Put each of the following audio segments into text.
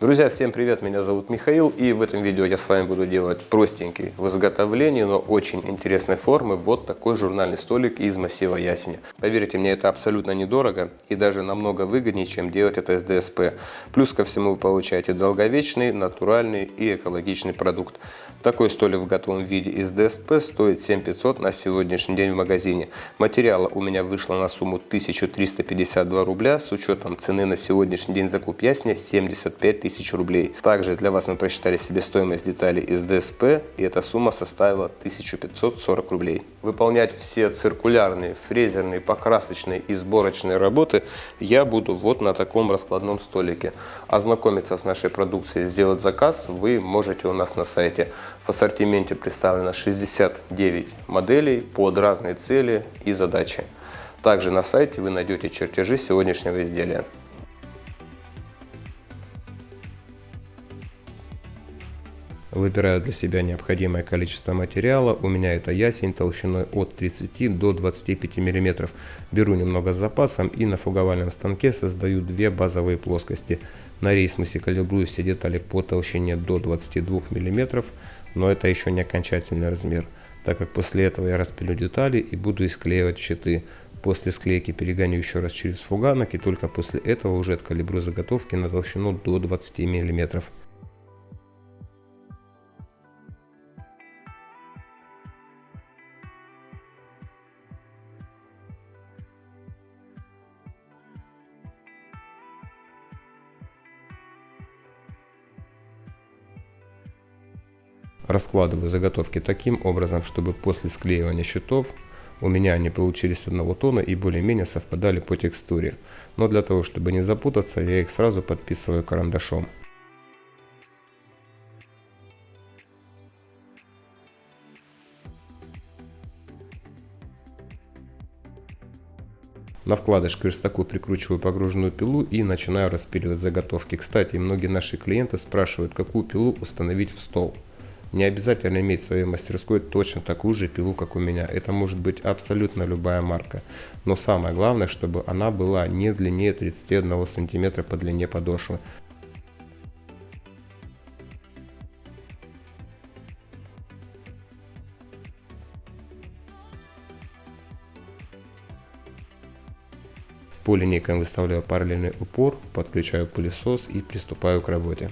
Друзья, всем привет, меня зовут Михаил и в этом видео я с вами буду делать простенький в изготовлении, но очень интересной формы вот такой журнальный столик из массива ясеня. Поверьте мне, это абсолютно недорого и даже намного выгоднее, чем делать это из ДСП. Плюс ко всему вы получаете долговечный, натуральный и экологичный продукт. Такой столик в готовом виде из ДСП стоит 7500 на сегодняшний день в магазине. Материала у меня вышло на сумму 1352 рубля с учетом цены на сегодняшний день закуп ясня 75 тысяч рублей. Также для вас мы просчитали себестоимость деталей из ДСП и эта сумма составила 1540 рублей. Выполнять все циркулярные, фрезерные, покрасочные и сборочные работы я буду вот на таком раскладном столике. Ознакомиться с нашей продукцией, сделать заказ вы можете у нас на сайте. В ассортименте представлено 69 моделей под разные цели и задачи. Также на сайте вы найдете чертежи сегодняшнего изделия. Выбираю для себя необходимое количество материала. У меня это ясень толщиной от 30 до 25 мм. Беру немного с запасом и на фуговальном станке создаю две базовые плоскости. На рейсмусе калибрую все детали по толщине до 22 мм, но это еще не окончательный размер, так как после этого я распилю детали и буду исклеивать щиты. После склейки перегоню еще раз через фуганок и только после этого уже откалибрую заготовки на толщину до 20 мм. Раскладываю заготовки таким образом, чтобы после склеивания щитов у меня они получились одного тона и более-менее совпадали по текстуре. Но для того, чтобы не запутаться, я их сразу подписываю карандашом. На вкладыш к верстаку прикручиваю погруженную пилу и начинаю распиливать заготовки. Кстати, многие наши клиенты спрашивают, какую пилу установить в стол. Не обязательно иметь в своей мастерской точно такую же пилу, как у меня. Это может быть абсолютно любая марка. Но самое главное, чтобы она была не длиннее 31 см по длине подошвы. По линейкам выставляю параллельный упор, подключаю пылесос и приступаю к работе.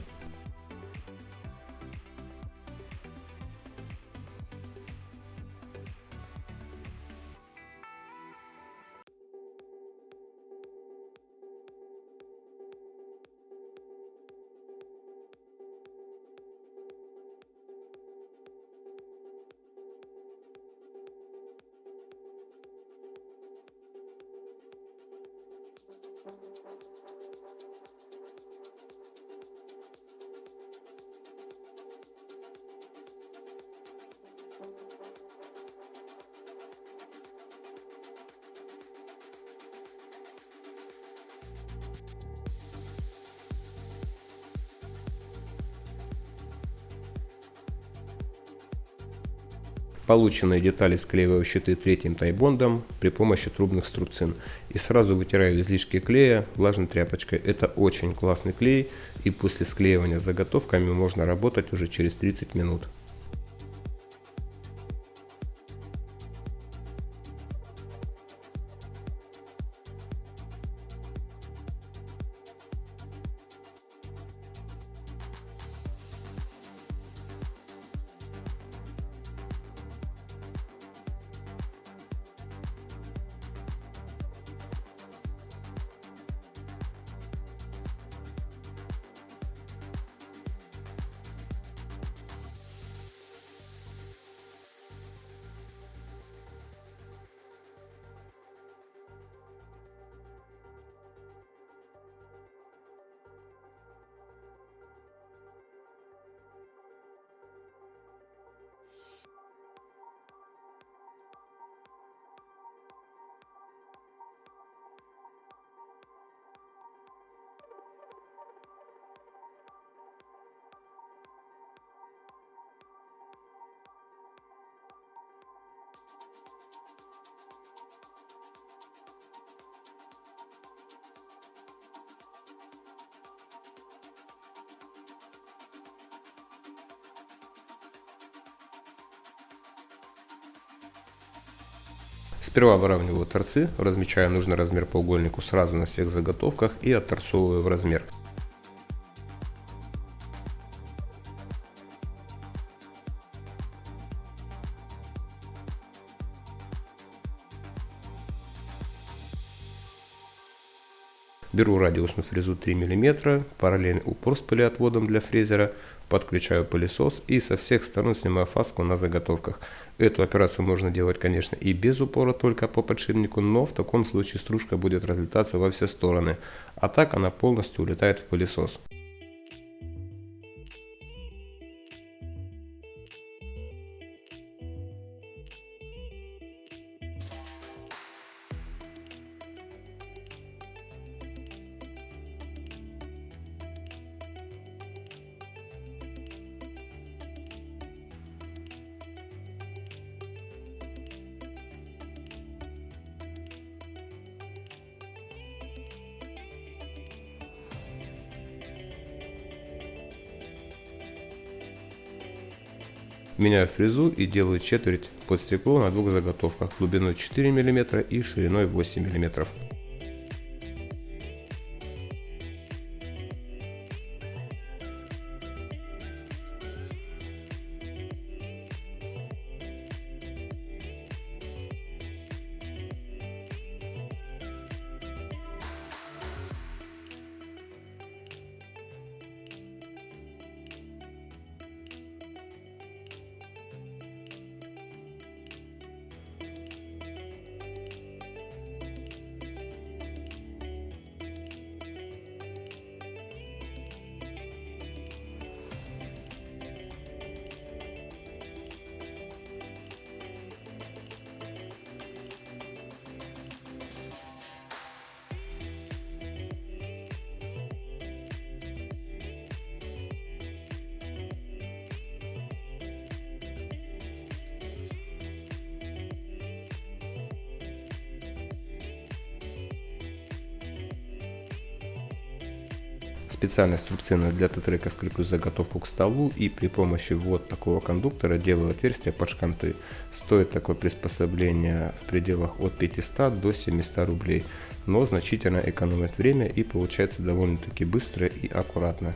Полученные детали склеиваю щиты третьим тайбондом при помощи трубных струбцин. И сразу вытираю излишки клея влажной тряпочкой. Это очень классный клей и после склеивания заготовками можно работать уже через 30 минут. Сперва выравниваю торцы, размечаю нужный размер по угольнику сразу на всех заготовках и отторцовываю в размер. Беру радиусную фрезу 3 мм, параллельный упор с пылеотводом для фрезера, подключаю пылесос и со всех сторон снимаю фаску на заготовках. Эту операцию можно делать, конечно, и без упора, только по подшипнику, но в таком случае стружка будет разлетаться во все стороны, а так она полностью улетает в пылесос. Меняю фрезу и делаю четверть под стекло на двух заготовках глубиной 4 мм и шириной 8 мм. Специальной струбциной для тетреков креплю заготовку к столу и при помощи вот такого кондуктора делаю отверстие под шканты. Стоит такое приспособление в пределах от 500 до 700 рублей, но значительно экономит время и получается довольно-таки быстро и аккуратно.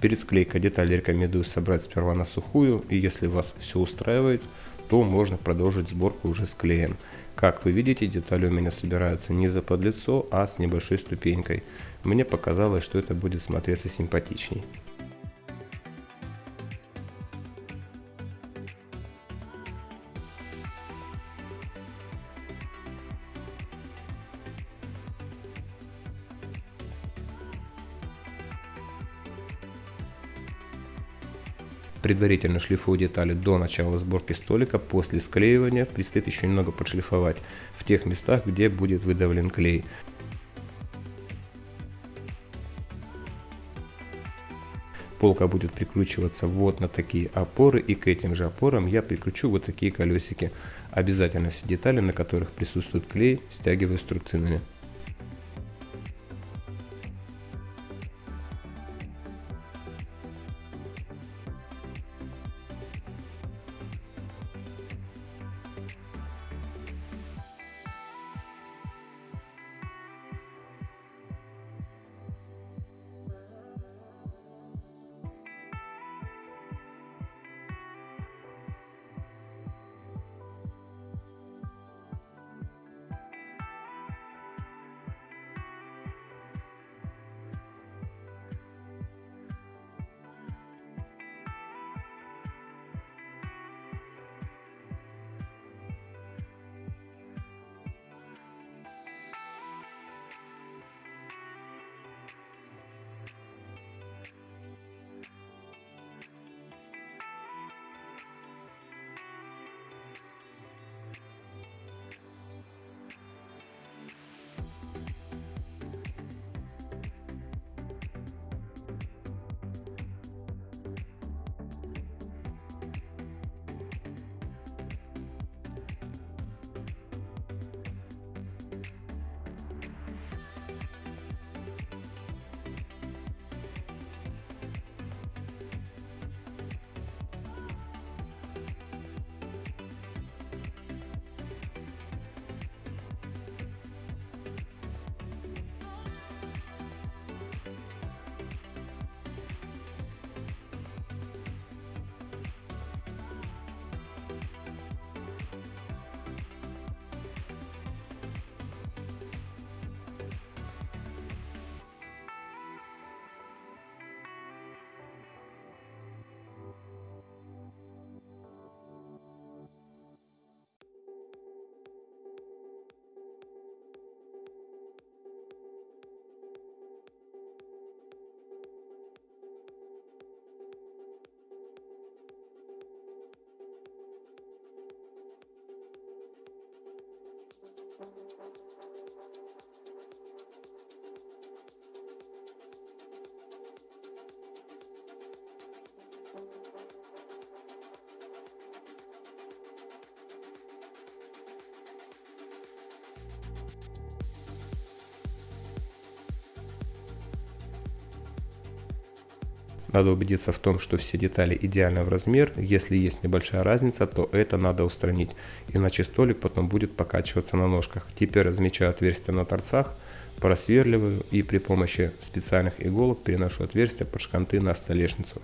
Перед склейкой детали рекомендую собрать сперва на сухую, и если вас все устраивает, то можно продолжить сборку уже с клеем. Как вы видите, детали у меня собираются не за подлицо, а с небольшой ступенькой. Мне показалось, что это будет смотреться симпатичней. Предварительно шлифую детали до начала сборки столика. После склеивания предстоит еще немного подшлифовать в тех местах, где будет выдавлен клей. Полка будет прикручиваться вот на такие опоры и к этим же опорам я прикручу вот такие колесики. Обязательно все детали, на которых присутствует клей, стягиваю струбцинами. thank you Надо убедиться в том, что все детали идеально в размер. Если есть небольшая разница, то это надо устранить, иначе столик потом будет покачиваться на ножках. Теперь размечаю отверстия на торцах, просверливаю и при помощи специальных иголок переношу отверстия под шканты на столешницу.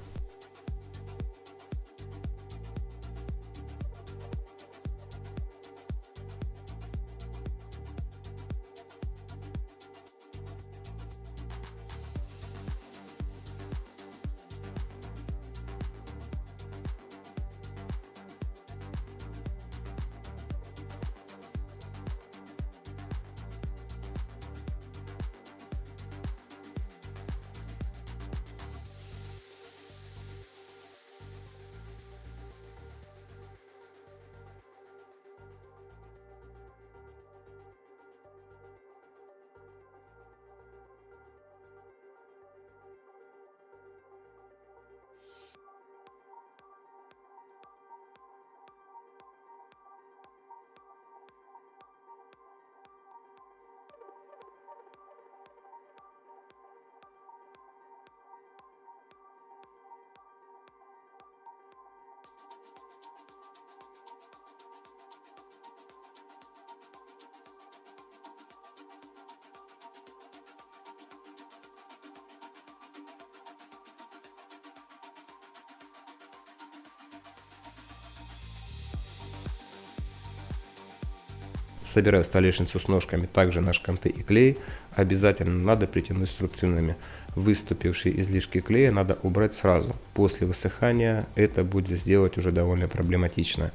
Собираю столешницу с ножками, также на шканты и клей. Обязательно надо притянуть струбцинами. Выступившие излишки клея надо убрать сразу. После высыхания это будет сделать уже довольно проблематично.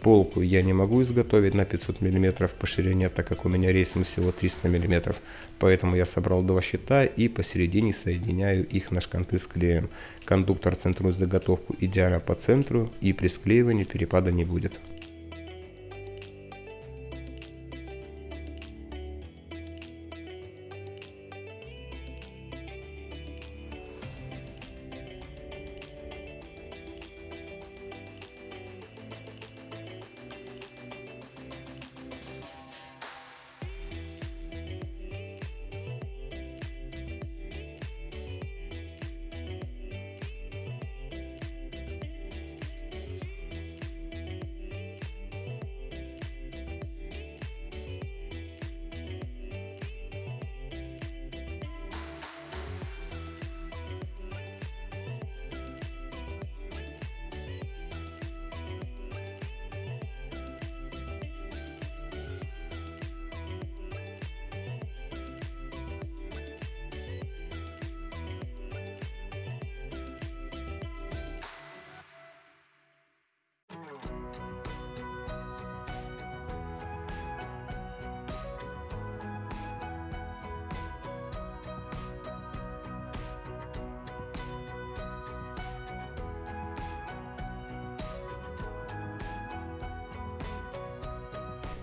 Полку я не могу изготовить на 500 мм по ширине, так как у меня рейсом всего 300 мм. Поэтому я собрал два щита и посередине соединяю их на шканты с клеем. Кондуктор центрует заготовку идеально по центру и при склеивании перепада не будет.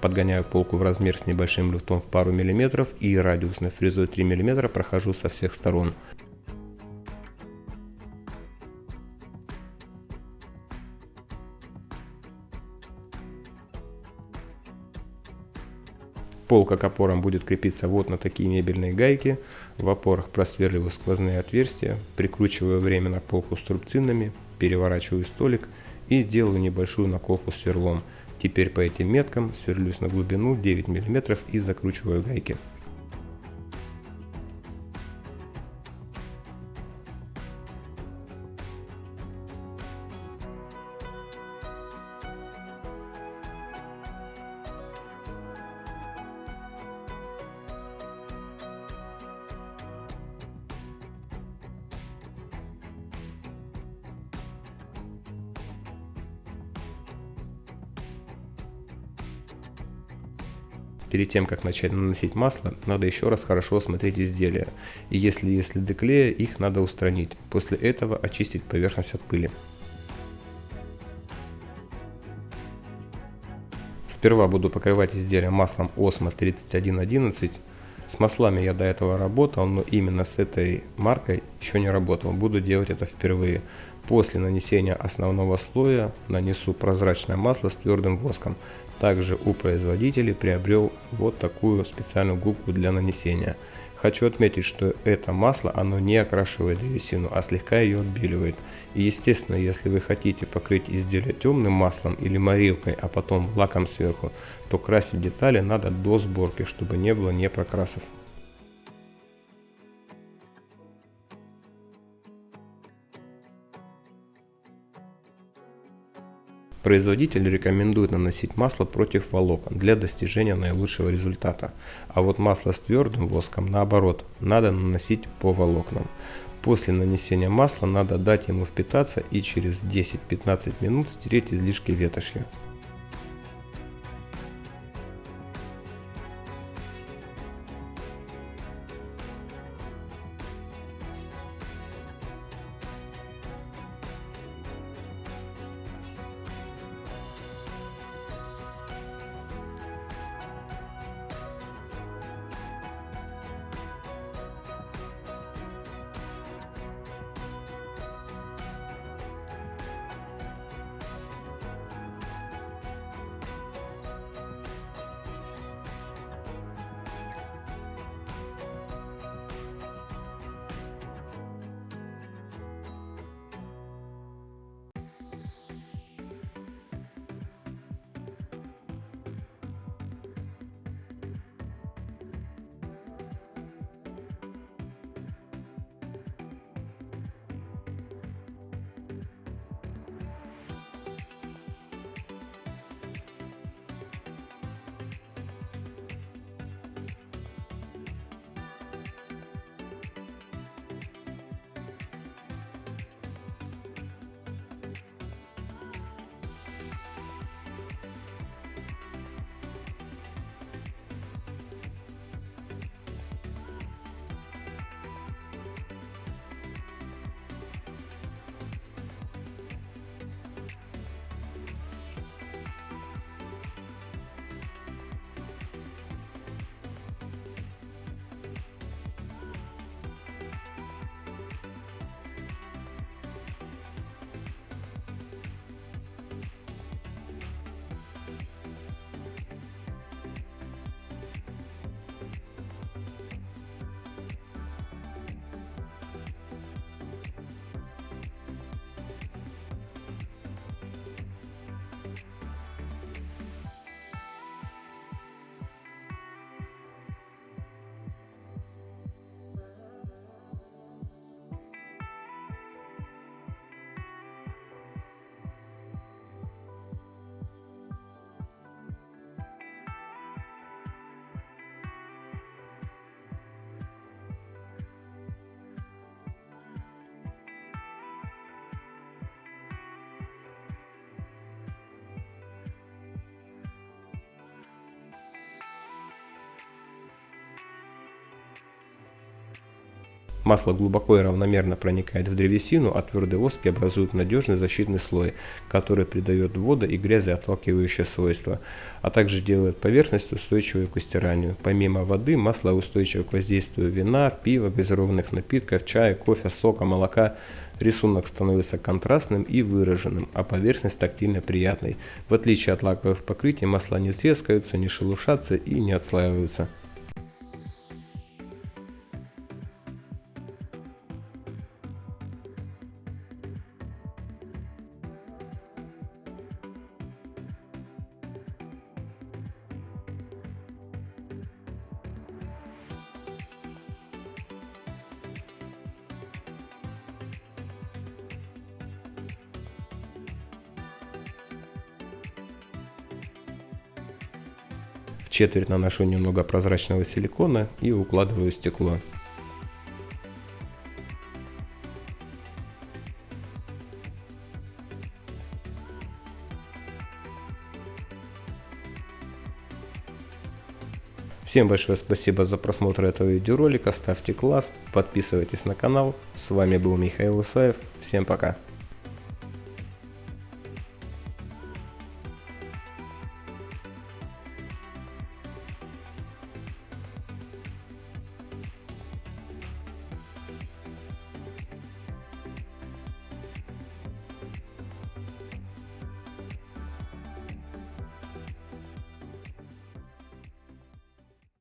Подгоняю полку в размер с небольшим люфтом в пару миллиметров и радиусной фрезой 3 мм прохожу со всех сторон. Полка к опорам будет крепиться вот на такие мебельные гайки. В опорах просверливаю сквозные отверстия, прикручиваю временно полку струбцинами, переворачиваю столик и делаю небольшую наколку сверлом. Теперь по этим меткам сверлюсь на глубину 9 мм и закручиваю гайки. Перед тем, как начать наносить масло, надо еще раз хорошо осмотреть изделия. И если есть следы клея, их надо устранить. После этого очистить поверхность от пыли. Сперва буду покрывать изделие маслом Osmo 3111. С маслами я до этого работал, но именно с этой маркой еще не работал. Буду делать это впервые. После нанесения основного слоя нанесу прозрачное масло с твердым воском. Также у производителей приобрел вот такую специальную губку для нанесения. Хочу отметить, что это масло, оно не окрашивает древесину, а слегка ее отбеливает. И естественно, если вы хотите покрыть изделие темным маслом или морилкой, а потом лаком сверху, то красить детали надо до сборки, чтобы не было непрокрасов. Производитель рекомендует наносить масло против волокон для достижения наилучшего результата. А вот масло с твердым воском наоборот, надо наносить по волокнам. После нанесения масла надо дать ему впитаться и через 10-15 минут стереть излишки ветошью. Масло глубоко и равномерно проникает в древесину, а твердые воски образуют надежный защитный слой, который придает вода и грязи отталкивающие свойства, а также делает поверхность устойчивой к стиранию. Помимо воды, масло устойчиво к воздействию вина, пива, газированных напитков, чая, кофе, сока, молока. Рисунок становится контрастным и выраженным, а поверхность тактильно приятной. В отличие от лаковых покрытий, масла не трескаются, не шелушатся и не отслаиваются. Четверть наношу немного прозрачного силикона и укладываю стекло. Всем большое спасибо за просмотр этого видеоролика, ставьте класс, подписывайтесь на канал. С вами был Михаил Исаев, всем пока.